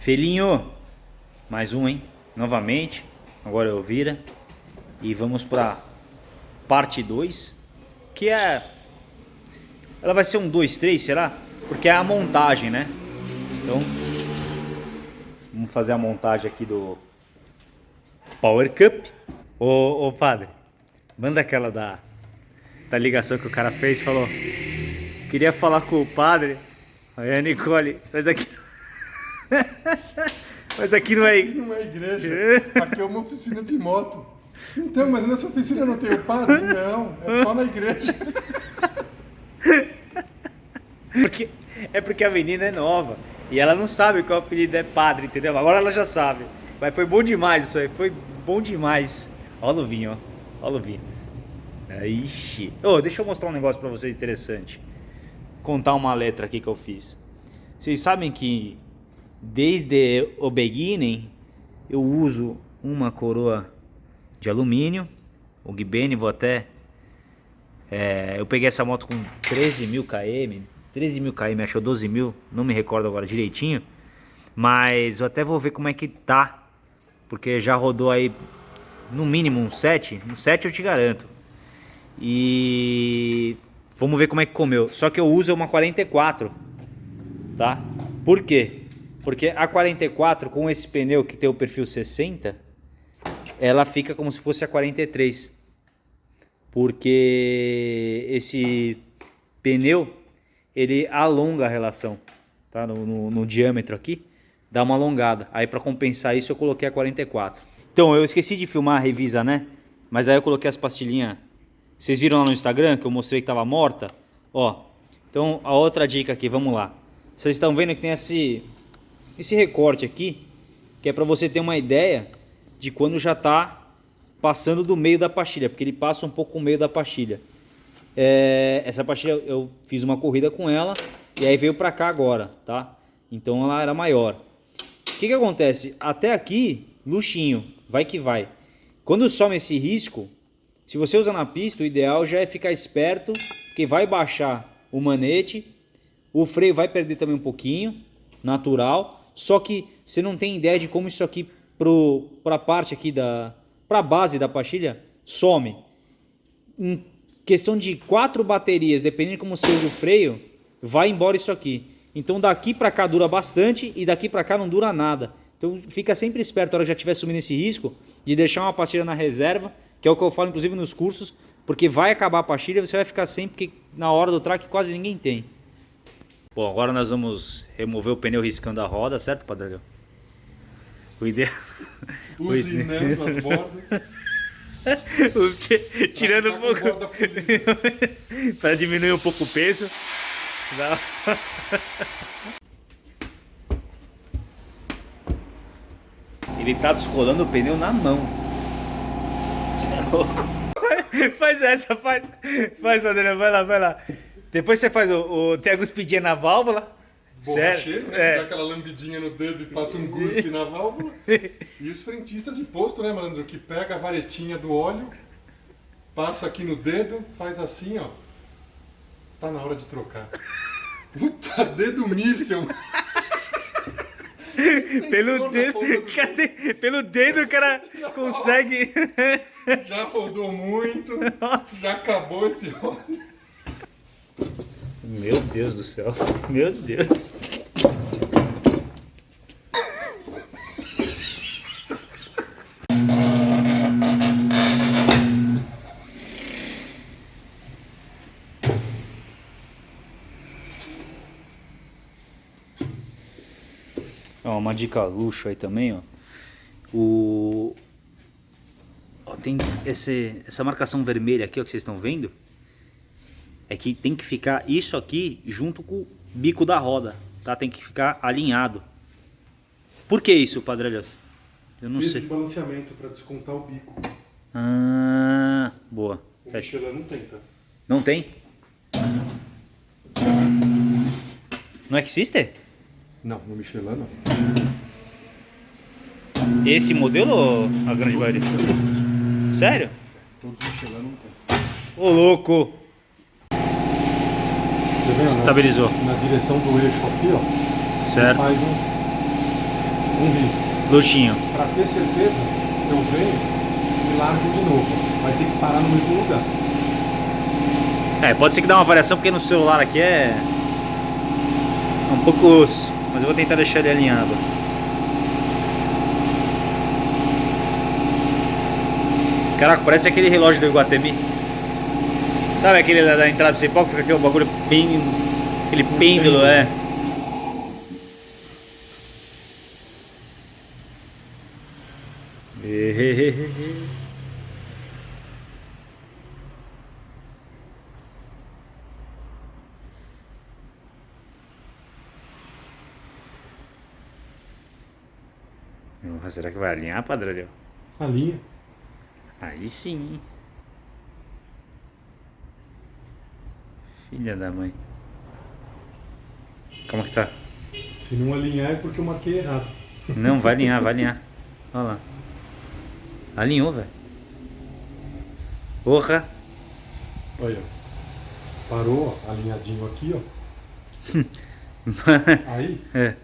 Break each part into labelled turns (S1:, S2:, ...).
S1: Felinho, mais um, hein? Novamente, agora eu vira. E vamos para parte 2, que é... Ela vai ser um 2, 3, será? Porque é a montagem, né? Então, vamos fazer a montagem aqui do Power Cup. Ô, ô padre, manda aquela da, da ligação que o cara fez, falou... Queria falar com o padre. Aí a Nicole, mas aqui... mas aqui não é...
S2: Aqui não é igreja, aqui é uma oficina de moto. Então, mas nessa oficina não tem o padre? Não, é só na igreja.
S1: Porque, é porque a menina é nova e ela não sabe qual apelido é padre, entendeu? Agora ela já sabe. Mas foi bom demais isso aí, foi bom demais. Olha o vinho, ó. Olha o vinho. Ixi. Oh, deixa eu mostrar um negócio pra vocês interessante. Contar uma letra aqui que eu fiz. Vocês sabem que desde o beginning eu uso uma coroa de alumínio. O Gibene, vou até... É, eu peguei essa moto com 13 mil km, 13 mil km, achou 12 mil, não me recordo agora direitinho. Mas eu até vou ver como é que tá, porque já rodou aí no mínimo um 7, um 7 eu te garanto. E vamos ver como é que comeu. Só que eu uso uma 44, tá? Por quê? Porque a 44 com esse pneu que tem o perfil 60, ela fica como se fosse a 43. Porque esse pneu, ele alonga a relação, tá? No, no, no diâmetro aqui, dá uma alongada. Aí para compensar isso eu coloquei a 44. Então eu esqueci de filmar a revisa, né? Mas aí eu coloquei as pastilhinhas. Vocês viram lá no Instagram que eu mostrei que estava morta? Ó, então a outra dica aqui, vamos lá. Vocês estão vendo que tem esse, esse recorte aqui, que é para você ter uma ideia de quando já está passando do meio da pastilha, porque ele passa um pouco o meio da pastilha. É, essa pastilha eu fiz uma corrida com ela e aí veio para cá agora, tá? Então ela era maior. O que que acontece? Até aqui, luxinho, vai que vai. Quando some esse risco, se você usa na pista, o ideal já é ficar esperto, porque vai baixar o manete, o freio vai perder também um pouquinho, natural, só que você não tem ideia de como isso aqui para a parte aqui da para a base da pastilha some. Em questão de quatro baterias, dependendo de como você usa o freio, vai embora isso aqui. Então daqui para cá dura bastante e daqui para cá não dura nada. Então fica sempre esperto na hora que já estiver subindo esse risco de deixar uma pastilha na reserva, que é o que eu falo inclusive nos cursos, porque vai acabar a pastilha e você vai ficar sempre na hora do track quase ninguém tem. Bom, agora nós vamos remover o pneu riscando a roda, certo, Padre? O ideal...
S2: Usinando as bordas.
S1: Tirando um pouco... para diminuir um pouco o peso. Ele tá descolando o pneu na mão. É louco. Faz essa, faz. Faz, Padre, vai lá, vai lá. Depois você faz o, o tem a guspidinha na válvula.
S2: Borracheiro,
S1: Certo?
S2: né? Que dá
S1: É.
S2: aquela lambidinha no dedo e passa um guspe na válvula. E os frentistas de posto, né, malandro? Que pega a varetinha do óleo, passa aqui no dedo, faz assim, ó. Tá na hora de trocar. Puta, dedo míssel.
S1: Pelo dedo, pelo dedo o cara consegue.
S2: Já rodou muito,
S1: Nossa.
S2: já acabou esse óleo.
S1: Meu Deus do céu. Meu Deus. Ó, uma dica luxo aí também, ó. O ó, tem esse, essa marcação vermelha aqui, ó, que vocês estão vendo é que tem que ficar isso aqui junto com o bico da roda, tá? Tem que ficar alinhado. Por que isso, Padre Elias? Eu não
S2: Peso
S1: sei.
S2: de balanceamento para descontar o bico.
S1: Ah, boa.
S2: O
S1: Fecha.
S2: Michelin não tem, tá?
S1: Não tem? No X-Sister?
S2: Não, no Michelin não.
S1: Esse modelo ou a grande maioria? Sério?
S2: Todos os Michelin não tem.
S1: Ô louco!
S2: Vê,
S1: Estabilizou.
S2: Na, na direção do eixo aqui, ó.
S1: Certo.
S2: Faz um... um risco.
S1: Luxinho.
S2: Para ter certeza, eu venho e largo de novo. Vai ter que parar no mesmo lugar.
S1: É, pode ser que dá uma variação porque no celular aqui é um pouco osso, mas eu vou tentar deixar ele alinhado. Caraca, parece aquele relógio do Iguatemi. Sabe aquele da, da entrada principal que fica aquele bagulho bem. aquele pêndulo, é. Será que vai alinhar, Padre?
S2: Alinha.
S1: Aí sim. Filha da mãe. Como que tá?
S2: Se não alinhar é porque eu marquei errado.
S1: Não, vai alinhar, vai alinhar. Olha lá. Alinhou, velho. Porra.
S2: Olha. Parou, ó, alinhadinho aqui, ó. Aí,
S1: é.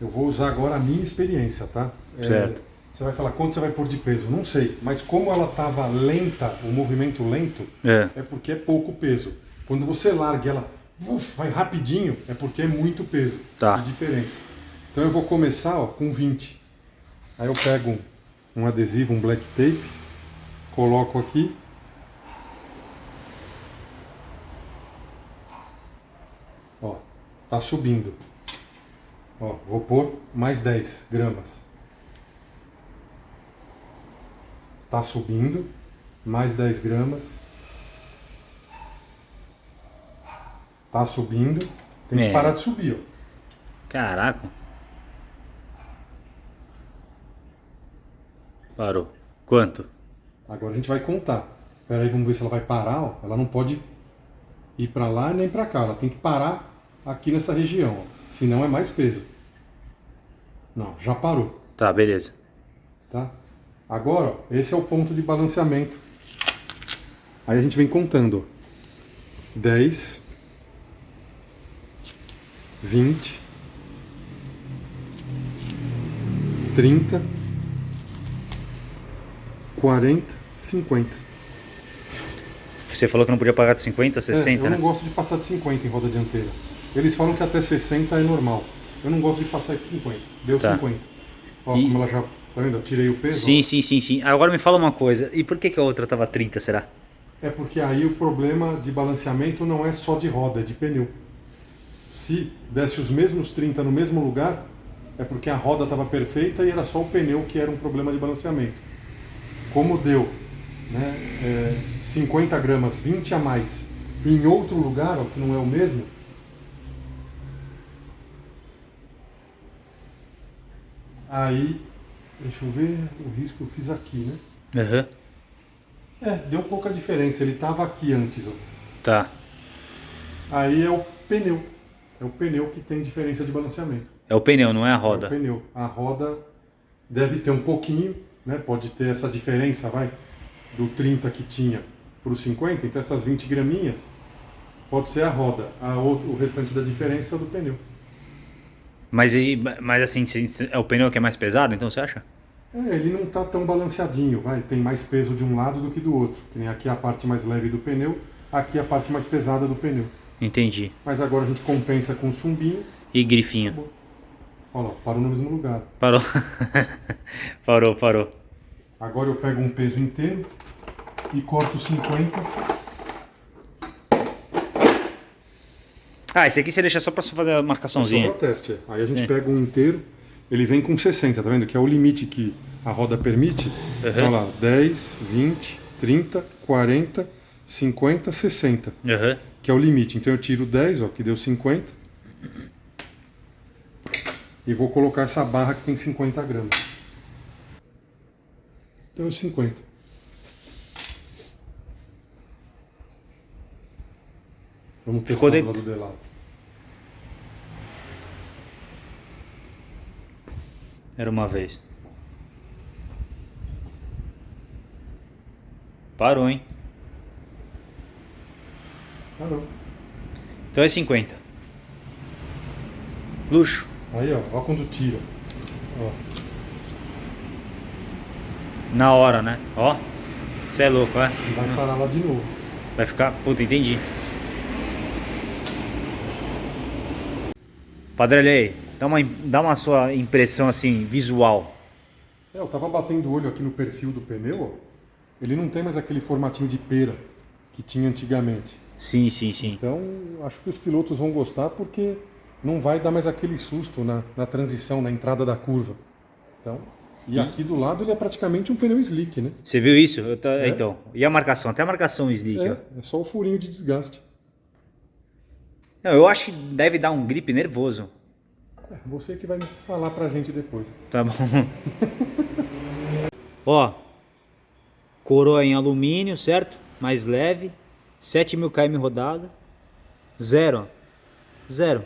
S2: eu vou usar agora a minha experiência, tá? É,
S1: Certo.
S2: você vai falar quanto você vai pôr de peso? Não sei. Mas como ela tava lenta, o movimento lento,
S1: É.
S2: é porque é pouco peso. Quando você larga e ela uf, vai rapidinho, é porque é muito peso
S1: Tá.
S2: de diferença. Então eu vou começar ó, com 20. Aí eu pego um, um adesivo, um black tape, coloco aqui. Ó, tá subindo. Ó, vou pôr mais 10 gramas. Tá subindo, mais 10 gramas. Tá subindo. Tem
S1: É.
S2: que parar de subir, ó.
S1: Caraca. Parou. Quanto?
S2: Agora a gente vai contar. Espera aí, vamos ver se ela vai parar. Ó. Ela não pode ir para lá nem para cá. Ela tem que parar aqui nessa região. Ó. Senão é mais peso. Não, já parou.
S1: Tá, beleza.
S2: Tá? Agora, ó, esse é o ponto de balanceamento. Aí a gente vem contando. ó. 10, 20, 30, 40, 50.
S1: Você falou que não podia pagar de 50, 60,
S2: É, eu
S1: né?
S2: não gosto de passar de 50 em roda dianteira. Eles falam que até 60 é normal. Eu não gosto de passar de 50. Deu
S1: Tá.
S2: 50. Ó,
S1: E-
S2: como ela já. Tá vendo? Eu tirei o peso.
S1: Sim,
S2: ó.
S1: sim, sim, sim. Agora me fala uma coisa. E por que, que a outra tava 30, será?
S2: É porque aí o problema de balanceamento não é só de roda, é de pneu. Se desse os mesmos 30 no mesmo lugar, é porque a roda estava perfeita e era só o pneu que era um problema de balanceamento. Como deu né, é, 50 gramas, 20 a mais, em outro lugar, ó, que não é o mesmo, aí, deixa eu ver, o risco eu fiz aqui, né?
S1: Aham.
S2: É, deu pouca diferença, ele estava aqui antes, ó.
S1: Tá.
S2: Aí é o pneu. É o pneu que tem diferença de balanceamento.
S1: É o pneu, não é a
S2: É o
S1: roda.
S2: pneu. A roda deve ter um pouquinho, né? Pode ter essa diferença, vai, do 30 que tinha para os 50, então essas 20 graminhas pode ser a roda. A outro, o restante da diferença é do pneu.
S1: Mas, e- mas assim, é o pneu que é mais pesado, então você acha?
S2: É, ele não está tão balanceadinho, vai. Tem mais peso de um lado do que do outro. Que nem aqui a parte mais leve do pneu, aqui a parte mais pesada do pneu.
S1: Entendi.
S2: Mas agora a gente compensa com chumbinho.
S1: E grifinho.
S2: Olha lá, parou no mesmo lugar.
S1: Parou. parou, parou.
S2: Agora eu pego um peso inteiro e corto 50.
S1: Ah, esse aqui você deixa só pra fazer a
S2: Só
S1: marcaçãozinha.
S2: para teste. é. Aí a gente
S1: É.
S2: pega um inteiro, ele vem com 60, tá vendo? Que é o limite que a roda permite. Então lá, 10, 20, 30, 40, 50, 60,
S1: Aham.
S2: que é o limite. Então eu tiro 10, ó, que deu 50. E vou colocar essa barra que tem 50 gramas. Então 50. Vamos testar
S1: Ficou
S2: do
S1: dentro.
S2: lado de lá.
S1: Era uma vez. Parou, hein?
S2: Parou.
S1: Então é 50. Luxo.
S2: Aí, ó, ó quando tira. Ó.
S1: Na hora, né? Ó. Você é louco, é?
S2: E vai parar lá de novo.
S1: Vai ficar. Puta, entendi. Padre aí, dá uma, dá uma sua impressão assim, visual.
S2: É, eu tava batendo o olho aqui no perfil do pneu, ó. Ele não tem mais aquele formatinho de pera que tinha antigamente.
S1: Sim, sim, sim.
S2: Então, acho que os pilotos vão gostar porque não vai dar mais aquele susto na, na transição, na entrada da curva. Então, e aqui do lado ele é praticamente um pneu slick, né?
S1: Você viu isso? Eu tá- Então, e a marcação? Até a marcação slick, ó.
S2: É, é só o furinho de desgaste.
S1: Não, eu acho que deve dar um grip nervoso.
S2: É, você que vai falar pra gente depois.
S1: Tá bom. Ó, coroa em alumínio, certo? Mais leve. 7.000 km rodada. Zero. Zero.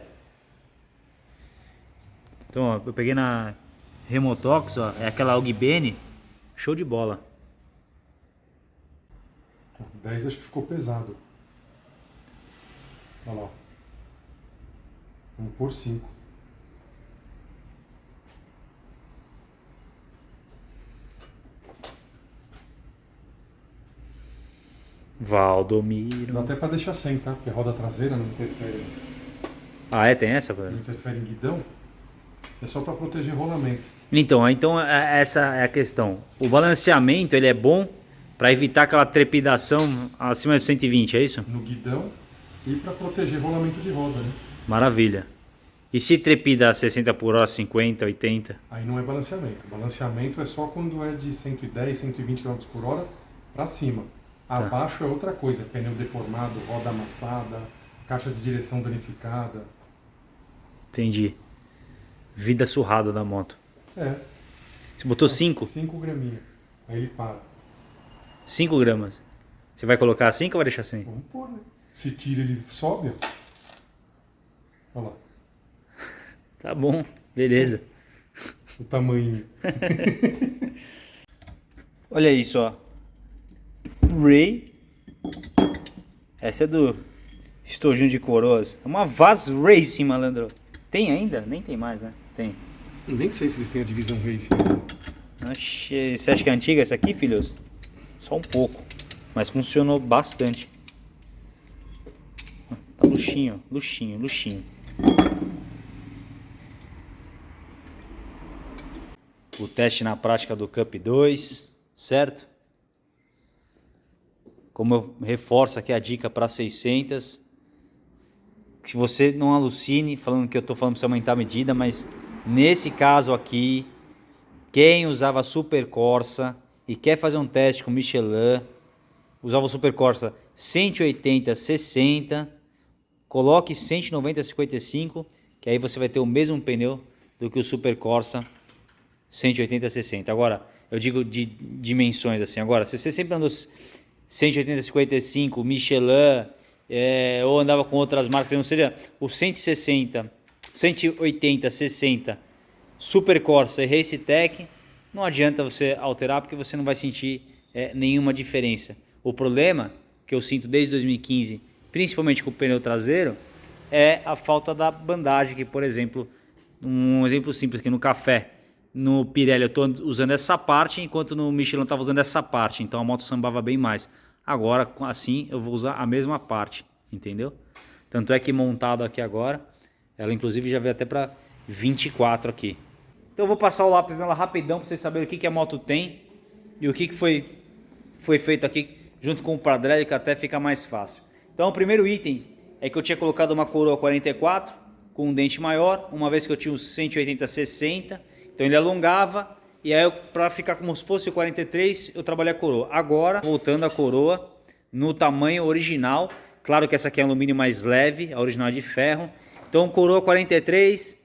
S1: Então, ó, eu peguei na Remotox, ó. É aquela Augbene. Show de bola.
S2: 10 acho que ficou pesado. Olha lá. Vamos por 5.
S1: Valdomiro.
S2: Dá até pra deixar sem, tá? Porque a roda traseira não interfere,
S1: Ah, é? Tem essa?
S2: não interfere em guidão. É só pra proteger rolamento.
S1: Então, então é- essa é a questão. O balanceamento ele é bom para evitar aquela trepidação acima de 120, é isso?
S2: No guidão e pra proteger rolamento de roda, né?
S1: Maravilha. E se trepida a 60 por hora, 50, 80?
S2: Aí não é balanceamento. Balanceamento é só quando é de 110, 120 km por hora pra cima. Abaixo é outra coisa. Pneu deformado, roda amassada, caixa de direção danificada.
S1: Entendi. Vida surrada da moto.
S2: É,
S1: Você botou 5?
S2: 5 graminha. Aí ele para.
S1: 5 gramas. Você vai colocar 5 ou vai deixar 100?
S2: Vamos pôr, né? Se tira, ele sobe. Olha lá,
S1: Tá bom, beleza.
S2: o tamanho.
S1: Olha isso, ó. Ray. Essa é do estojinho de coroas. É uma Vaz Racing, malandro. Tem ainda? Nem tem mais, né? Tem.
S2: Nem sei se eles têm a divisão Racing.
S1: Oxê, Você acha que é antiga essa aqui, filhos? Só um pouco. Mas funcionou bastante. Tá luxinho, luxinho, luxinho. O teste na prática do Cup 2, certo? Como eu reforço aqui a dica para 600, que você não alucine falando que eu estou falando para você aumentar a medida, mas nesse caso aqui, quem usava Super Corsa e quer fazer um teste com Michelin, usava o Super Corsa 180, 60, coloque 190, 55, que aí você vai ter o mesmo pneu do que o Super Corsa 180, 60. Agora, eu digo de dimensões assim. Agora, se você sempre andou 180, 55, Michelin, é, ou andava com outras marcas, não seja o 160, 180, 60, Super Corsa e Race Tech, não adianta você alterar porque você não vai sentir é, nenhuma diferença. O problema que eu sinto desde 2015, principalmente com o pneu traseiro, é a falta da bandagem, que por exemplo, um exemplo simples aqui no café, no Pirelli eu estou usando essa parte, enquanto no Michelin eu estava usando essa parte, então a moto sambava bem mais. Agora, assim, eu vou usar a mesma parte, entendeu? Tanto é que montado aqui agora, ela inclusive já veio até para 24 aqui. Então eu vou passar o lápis nela rapidão para vocês saberem o que, que a moto tem e o que, que foi, foi feito aqui junto com o Pradrelli, que até fica mais fácil. Então o primeiro item é que eu tinha colocado uma coroa 44 com um dente maior, uma vez que eu tinha uns 180, 60, então ele alongava e aí para ficar como se fosse o 43 eu trabalhei a coroa. Agora voltando a coroa no tamanho original, claro que essa aqui é alumínio mais leve, a original é de ferro. Então coroa 43,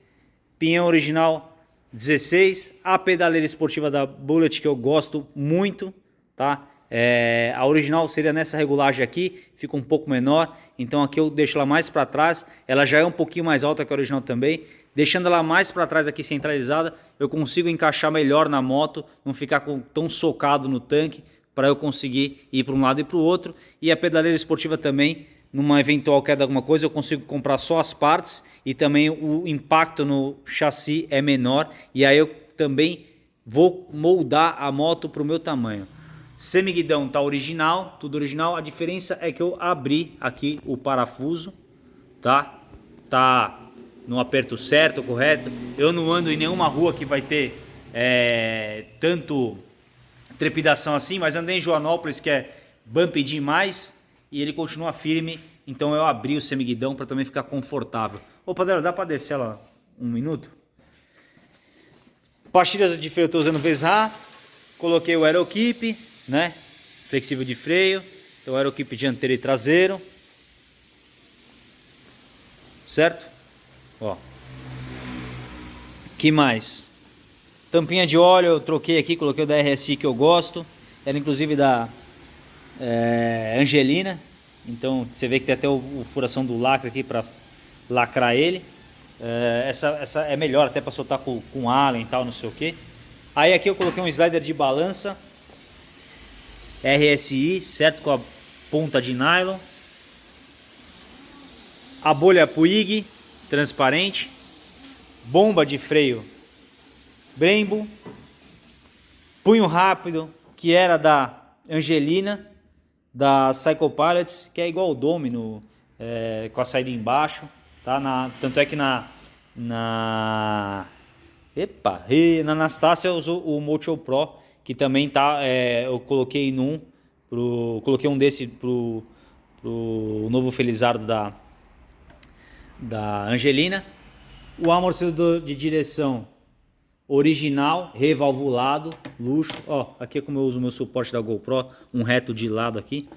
S1: pinhão original 16, a pedaleira esportiva da Bullet que eu gosto muito, tá? É, a original seria nessa regulagem aqui, fica um pouco menor, então aqui eu deixo ela mais para trás, ela já é um pouquinho mais alta que a original também, deixando ela mais para trás aqui centralizada, eu consigo encaixar melhor na moto, não ficar com, tão socado no tanque, para eu conseguir ir para um lado e para o outro, e a pedaleira esportiva também, numa eventual queda de alguma coisa, eu consigo comprar só as partes e também o impacto no chassi é menor e aí eu também vou moldar a moto para o meu tamanho. Semiguidão tá original, tudo original. A diferença é que eu abri aqui o parafuso, tá? Tá no aperto certo, correto. Eu não ando em nenhuma rua que vai ter é, tanto trepidação assim, mas andei em Joanópolis que é bump demais e ele continua firme. Então eu abri o semiguidão para também ficar confortável. Ô Padre, dá para descer ela um minuto? Pastilhas de freio eu estou usando Vesra. Coloquei o Aerokeep né? Flexível de freio, então aeroquipe dianteiro e traseiro. Certo? Ó. Que mais? Tampinha de óleo eu troquei aqui, coloquei o da RSI que eu gosto. Era inclusive da é, Angelina. Então você vê que tem até o, o furação do lacre aqui para lacrar ele. É, essa, essa é melhor até para soltar com, com allen e tal, não sei o que. Aí aqui eu coloquei um slider de balança RSI, certo? Com a ponta de nylon. A bolha Puig, transparente. Bomba de freio Brembo. Punho rápido, que era da Angelina, da Cycle Pilots, que é igual o Domino, é, com a saída embaixo. Tá? Na, tanto é que na, na Epa, e na Anastácia eu uso o Mocho Pro, que também tá, é, eu coloquei num, pro, coloquei um desse pro novo Felizardo da, da Angelina. O amortecedor de direção original, revalvulado, luxo. Ó, aqui é como eu uso o meu suporte da GoPro, um reto de lado aqui.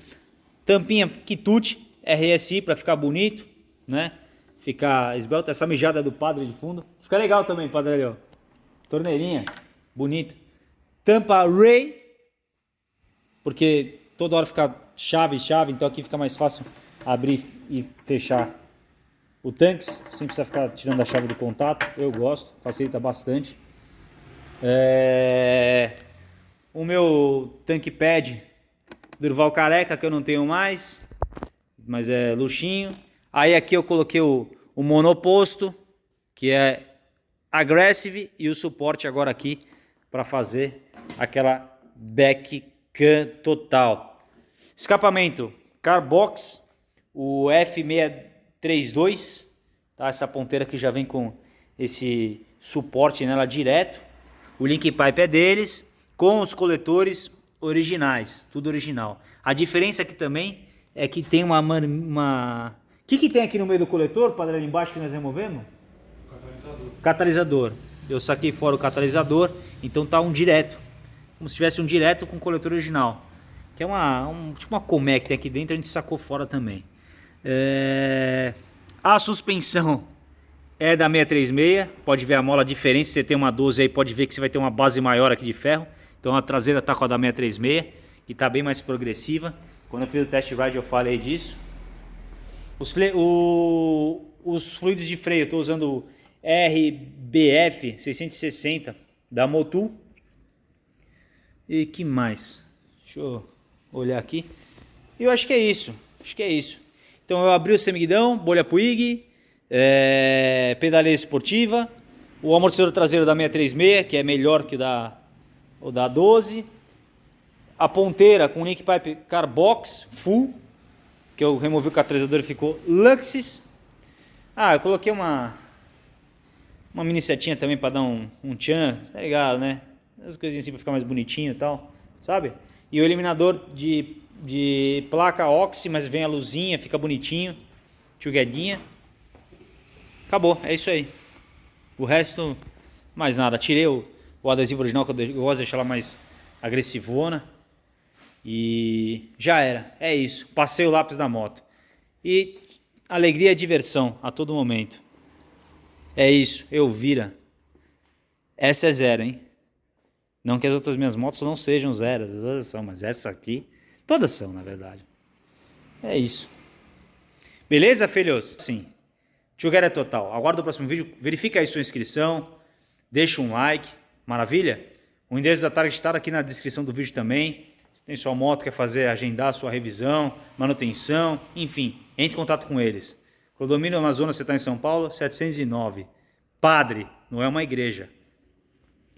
S1: Tampinha quitute, RSI para ficar bonito, né? Ficar esbelto. Essa mijada do padre de fundo. Fica legal também, padre ó. Torneirinha, bonito tampa Ray, porque toda hora fica chave, chave, então aqui fica mais fácil abrir e fechar o tanques, sem precisar ficar tirando a chave do contato, eu gosto, facilita bastante. É... O meu tanque pad Durval Careca, que eu não tenho mais, mas é luxinho. Aí aqui eu coloquei o, o monoposto, que é Aggressive, e o suporte agora aqui para fazer aquela back can total. Escapamento Carbox, o F632, tá? essa ponteira que já vem com esse suporte nela direto. O link pipe é deles, com os coletores originais, tudo original. A diferença aqui também é que tem uma... uma... O que, que tem aqui no meio do coletor, padrão ali embaixo que nós removemos? Catalisador. Catalisador. Eu saquei fora o catalisador, então tá um direto como se tivesse um direto com o coletor original. Que é uma, um, tipo uma colmeia que tem aqui dentro, a gente sacou fora também. É... A suspensão é da 636, pode ver a mola, a diferença, se você tem uma 12 aí, pode ver que você vai ter uma base maior aqui de ferro. Então a traseira está com a da 636, que está bem mais progressiva. Quando eu fiz o test ride eu falei disso. Os, o, os fluidos de freio, eu estou usando RBF 660 da Motul. E que mais? Deixa eu olhar aqui. Eu acho que é isso. Acho que é isso. Então eu abri o semiguidão, bolha Puig, é, pedaleira esportiva, o amortecedor traseiro da 636, que é melhor que o da, o da 12, a ponteira com link pipe Carbox Full, que eu removi o catalisador e ficou Luxis. Ah, eu coloquei uma uma mini setinha também para dar um, um tchan, tá ligado, né? as coisinhas assim para ficar mais bonitinho e tal, sabe? E o eliminador de, de placa oxi, mas vem a luzinha, fica bonitinho, tchuguedinha. Acabou, é isso aí. O resto, mais nada. Tirei o, o adesivo original, que eu gosto de deixar ela mais agressivona. E já era, é isso. Passei o lápis da moto. E alegria e diversão a todo momento. É isso, eu vira. Essa é zero, hein? Não que as outras minhas motos não sejam zeras, todas são, mas essa aqui, todas são, na verdade. É isso. Beleza, filhos? Sim. Together é total. Aguardo o próximo vídeo. Verifica aí sua inscrição. Deixa um like. Maravilha? O endereço da Target está aqui na descrição do vídeo também. Se tem sua moto, quer fazer, agendar sua revisão, manutenção, enfim, entre em contato com eles. Clodomínio Amazonas, você está em São Paulo, 709. Padre, não é uma igreja.